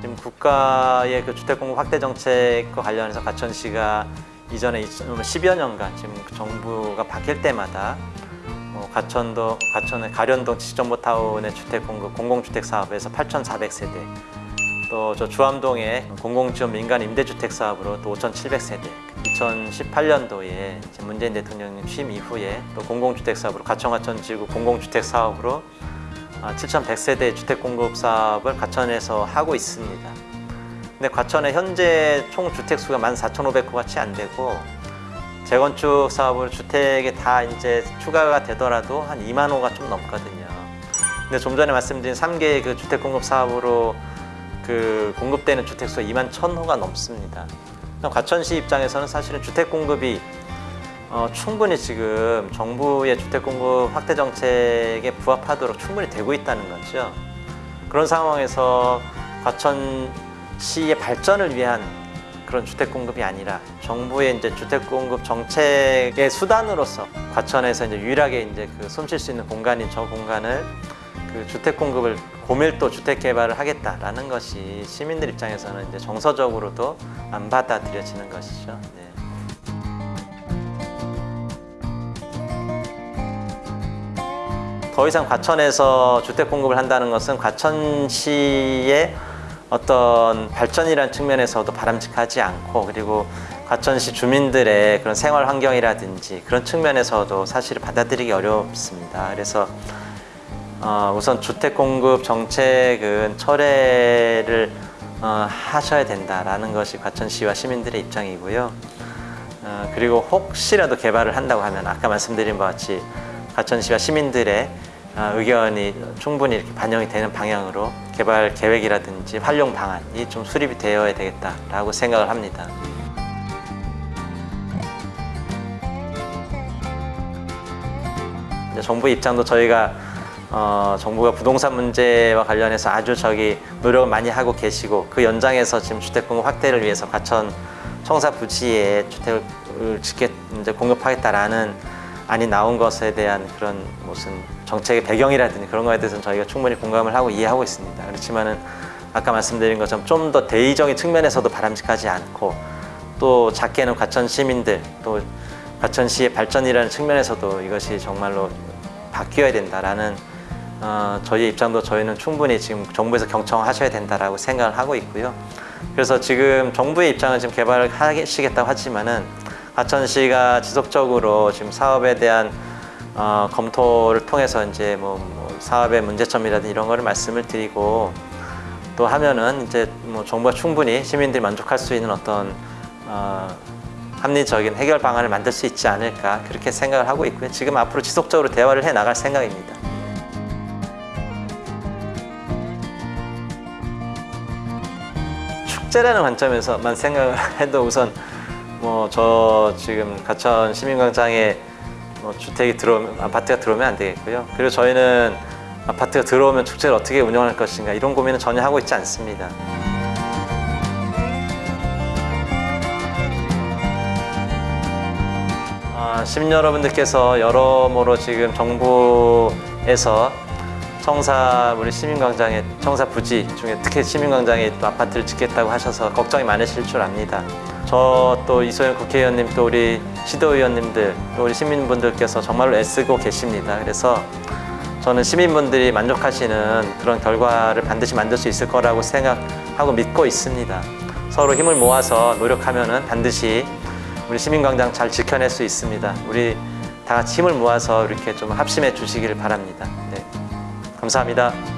지금 국가의 그 주택 공급 확대 정책과 관련해서 과천시가 이전에 10여 년간 지금 그 정부가 바뀔 때마다 뭐 과천도 과천의 가련동 지정보타운의 주택 공급 공공주택 사업에서 8,400세대 또 저 주암동의 공공지원 민간 임대주택 사업으로 또 5,700세대 2018년도에 문재인 대통령 취임 이후에 또 공공주택 사업으로 과천과천 지구 공공주택 사업으로 7,100세대 주택 공급 사업을 과천에서 하고 있습니다. 근데 과천의 현재 총 주택 수가 14,500호가 채 안 되고 재건축 사업으로 주택이 다 이제 추가가 되더라도 한 2만 호가 좀 넘거든요. 근데 좀 전에 말씀드린 3개의 그 주택 공급 사업으로 그 공급되는 주택 수가 2만 1,000호가 넘습니다. 과천시 입장에서는 사실은 주택 공급이 어, 충분히 지금 정부의 주택 공급 확대 정책에 부합하도록 충분히 되고 있다는 거죠. 그런 상황에서 과천시의 발전을 위한 그런 주택 공급이 아니라 정부의 이제 주택 공급 정책의 수단으로서 과천에서 이제 유일하게 이제 그 숨쉴 수 있는 공간인 저 공간을 그 주택 공급을 고밀도 주택 개발을 하겠다라는 것이 시민들 입장에서는 이제 정서적으로도 안 받아들여지는 것이죠. 네. 더 이상 과천에서 주택 공급을 한다는 것은 과천시의 어떤 발전이라는 측면에서도 바람직하지 않고 그리고 과천시 주민들의 그런 생활 환경이라든지 그런 측면에서도 사실 받아들이기 어렵습니다. 그래서 어, 우선 주택 공급 정책은 철회를 어, 하셔야 된다라는 것이 과천시와 시민들의 입장이고요. 어, 그리고 혹시라도 개발을 한다고 하면 아까 말씀드린 바와 같이 과천시와 시민들의 어, 의견이 충분히 이렇게 반영이 되는 방향으로 개발 계획이라든지 활용 방안이 좀 수립이 되어야 되겠다라고 생각을 합니다. 정부 입장도 저희가 어, 정부가 부동산 문제와 관련해서 아주 저기 노력을 많이 하고 계시고 그 연장에서 지금 주택 공급 확대를 위해서 과천 청사 부지에 주택을 짓게 이제 공급하겠다라는 안이 나온 것에 대한 그런 무슨 정책의 배경이라든지 그런 거에 대해서는 저희가 충분히 공감을 하고 이해하고 있습니다. 그렇지만은 아까 말씀드린 것처럼 좀 더 대의적인 측면에서도 바람직하지 않고 또 작게는 과천 시민들 또 과천시의 발전이라는 측면에서도 이것이 정말로 바뀌어야 된다라는 어, 저희 입장도 저희는 충분히 지금 정부에서 경청하셔야 된다라고 생각을 하고 있고요. 그래서 지금 정부의 입장은 지금 개발을 하시겠다고 하지만은 과천시가 지속적으로 지금 사업에 대한 어, 검토를 통해서 이제 뭐, 뭐 사업의 문제점이라든지 이런 거를 말씀을 드리고 또 하면은 이제 뭐 정부가 충분히 시민들이 만족할 수 있는 어떤 어, 합리적인 해결 방안을 만들 수 있지 않을까 그렇게 생각을 하고 있고요. 지금 앞으로 지속적으로 대화를 해 나갈 생각입니다. 축제라는 관점에서만 생각을 해도 우선 뭐 저 지금 가천 시민광장에 뭐 주택이 들어오면 아파트가 들어오면 안 되겠고요. 그리고 저희는 아파트가 들어오면 축제를 어떻게 운영할 것인가 이런 고민은 전혀 하고 있지 않습니다. 아, 시민 여러분들께서 여러모로 지금 정부에서 청사 우리 시민광장에 청사 부지 중에 특히 시민광장에 또 아파트를 짓겠다고 하셔서 걱정이 많으실 줄 압니다. 저 또 이소영 국회의원님 또 우리 시도의원님들 또 우리 시민분들께서 정말로 애쓰고 계십니다. 그래서 저는 시민분들이 만족하시는 그런 결과를 반드시 만들 수 있을 거라고 생각하고 믿고 있습니다. 서로 힘을 모아서 노력하면 은 반드시 우리 시민광장 잘 지켜낼 수 있습니다. 우리 다 같이 힘을 모아서 이렇게 좀 합심해 주시기를 바랍니다. 네. 감사합니다.